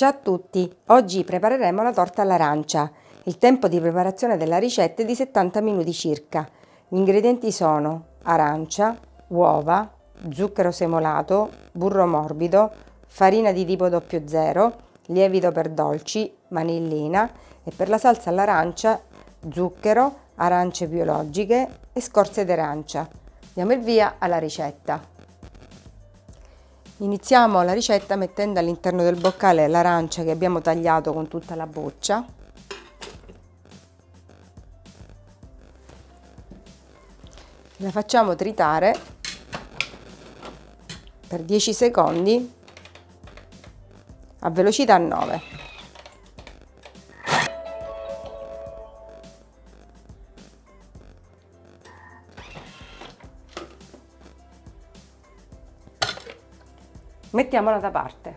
Ciao a tutti! Oggi prepareremo la torta all'arancia. Il tempo di preparazione della ricetta è di 70 minuti circa. Gli ingredienti sono arancia, uova, zucchero semolato, burro morbido, farina di tipo 00, lievito per dolci, vanillina e per la salsa all'arancia zucchero, arance biologiche e scorze d'arancia. Diamo il via alla ricetta. Iniziamo la ricetta mettendo all'interno del boccale l'arancia che abbiamo tagliato con tutta la boccia. La facciamo tritare per 10 secondi a velocità 9. Mettiamola da parte.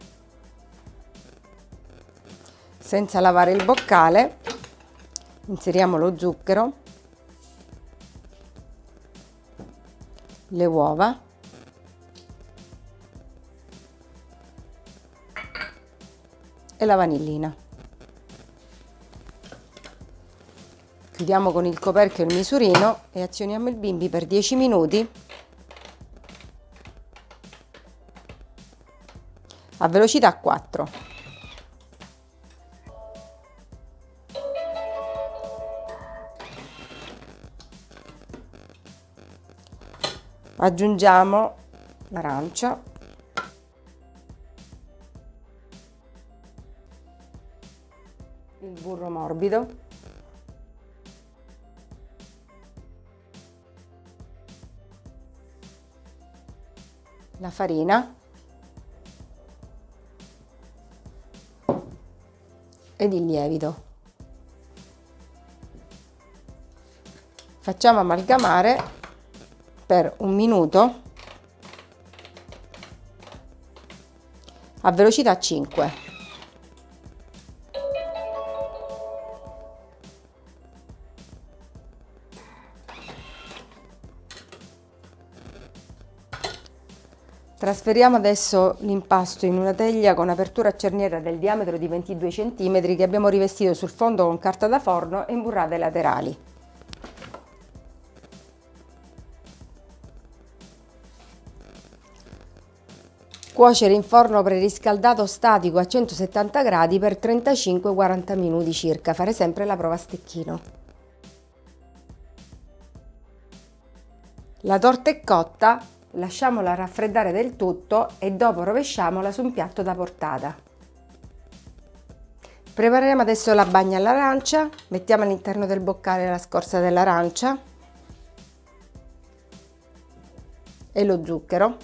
Senza lavare il boccale inseriamo lo zucchero, le uova e la vanillina. Chiudiamo con il coperchio il misurino e azioniamo il bimbi per 10 minuti a velocità 4. Aggiungiamo l'arancia. Il burro morbido. La farina ed il lievito. Facciamo amalgamare per un minuto a velocità 5. Trasferiamo adesso l'impasto in una teglia con apertura a cerniera del diametro di 22 cm che abbiamo rivestito sul fondo con carta da forno e imburrate laterali. Cuocere in forno preriscaldato statico a 170 gradi per 35-40 minuti circa, fare sempre la prova a stecchino. La torta è cotta, lasciamola raffreddare del tutto e dopo rovesciamola su un piatto da portata. Prepareremo adesso la bagna all'arancia, mettiamo all'interno del boccale la scorza dell'arancia e lo zucchero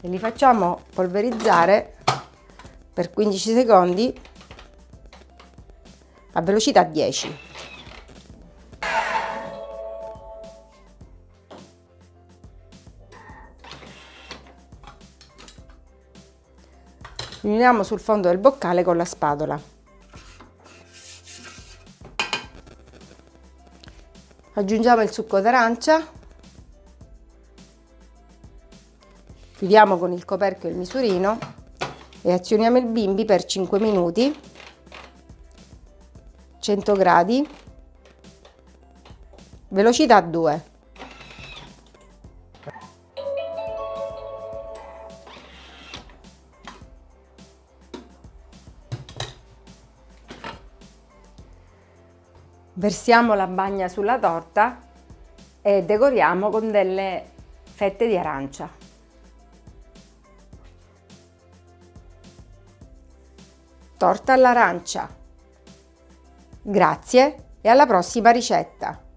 e li facciamo polverizzare per 15 secondi a velocità 10. Riuniamo sul fondo del boccale con la spatola. Aggiungiamo il succo d'arancia, chiudiamo con il coperchio il misurino e azioniamo il bimbi per 5 minuti, 100 gradi, velocità 2. Versiamo la bagna sulla torta e decoriamo con delle fette di arancia. Torta all'arancia. Grazie e alla prossima ricetta!